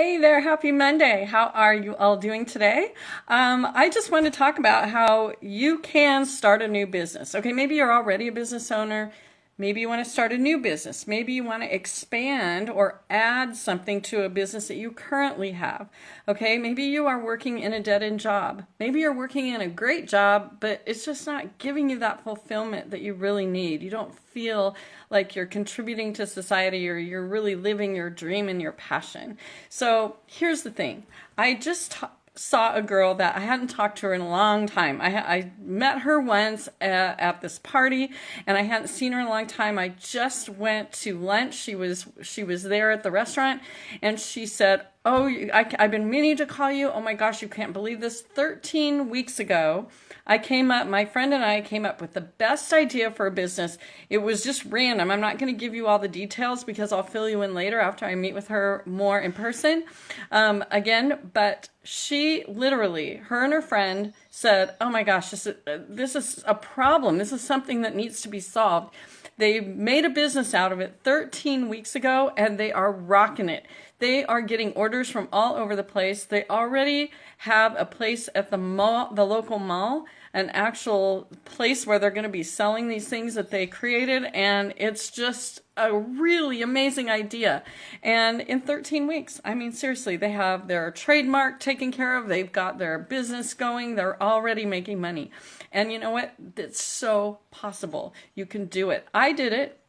Hey there, happy Monday. How are you all doing today? Um, I just want to talk about how you can start a new business. Okay, maybe you're already a business owner. Maybe you want to start a new business. Maybe you want to expand or add something to a business that you currently have. Okay, maybe you are working in a dead end job. Maybe you're working in a great job, but it's just not giving you that fulfillment that you really need. You don't feel like you're contributing to society or you're really living your dream and your passion. So here's the thing I just saw a girl that I hadn't talked to her in a long time. I, I met her once at, at, this party, and I hadn't seen her in a long time. I just went to lunch. She was she was there at the restaurant, and she said, "Oh, I, I've been meaning to call you. Oh my gosh, you can't believe this. 13 weeks ago, I came up. My friend and I came up with the best idea for a business. It was just random. I'm not going to give you all the details because I'll fill you in later after I meet with her more in person. Um, again, but." she literally, her and her friend said, "Oh my gosh, this is, uh, this is a problem. This is something that needs to be solved." They made a business out of it 13 weeks ago and they are rocking it. They are getting orders from all over the place. They already have a place at the mall, the local mall, an actual place where they're going to be selling these things that they created and it's just a really amazing idea. And in 13 weeks, I mean, seriously, they have their trademark taken care of. They've got their business going. They're already making money. And you know what? It's so possible. You can do it. I did it.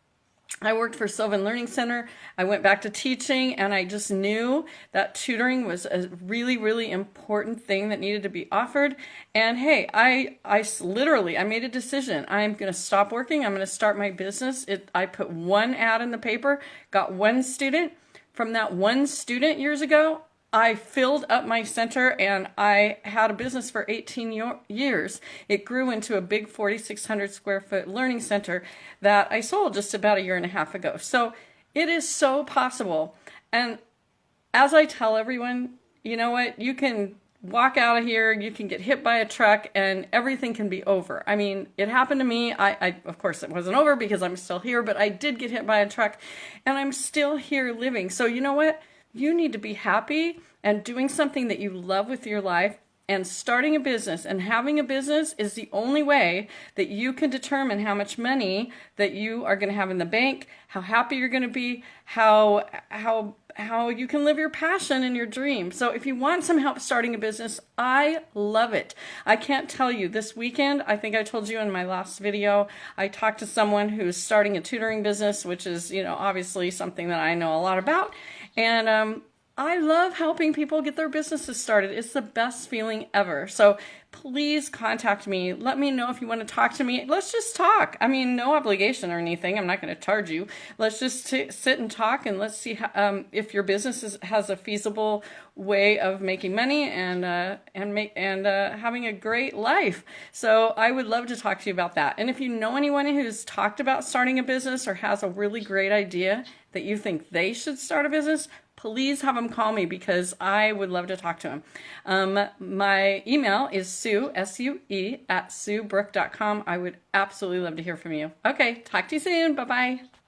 I worked for Sylvan Learning Center. I went back to teaching and I just knew that tutoring was a really, really important thing that needed to be offered. And hey, I, I literally, I made a decision. I'm going to stop working. I'm going to start my business. It, I put one ad in the paper, got one student. From that one student years ago, I filled up my center and I had a business for 18 years. It grew into a big 4,600 square foot learning center that I sold just about a year and a half ago. So it is so possible. And as I tell everyone, you know what? You can walk out of here, you can get hit by a truck, and everything can be over. I mean, it happened to me. I, I, of course, it wasn't over because I'm still here, but I did get hit by a truck, and I'm still here living. So you know what? You need to be happy and doing something that you love with your life and starting a business and having a business is the only way that you can determine how much money that you are going to have in the bank, how happy you're going to be, how how how you can live your passion and your dream. So if you want some help starting a business, I love it. I can't tell you this weekend, I think I told you in my last video, I talked to someone who's starting a tutoring business, which is, you know, obviously something that I know a lot about. And um, I love helping people get their businesses started. It's the best feeling ever. So please contact me. Let me know if you want to talk to me. Let's just talk. I mean, no obligation or anything. I'm not going to charge you. Let's just sit and talk and let's see how, um, if your business is, has a feasible way of making money and uh, and make and uh, having a great life. So I would love to talk to you about that. And if you know anyone who's talked about starting a business or has a really great idea that you think they should start a business, please have them call me because I would love to talk to them. Um, my email is sue, S-U-E, at suebrook.com. I would absolutely love to hear from you. Okay, talk to you soon. Bye-bye.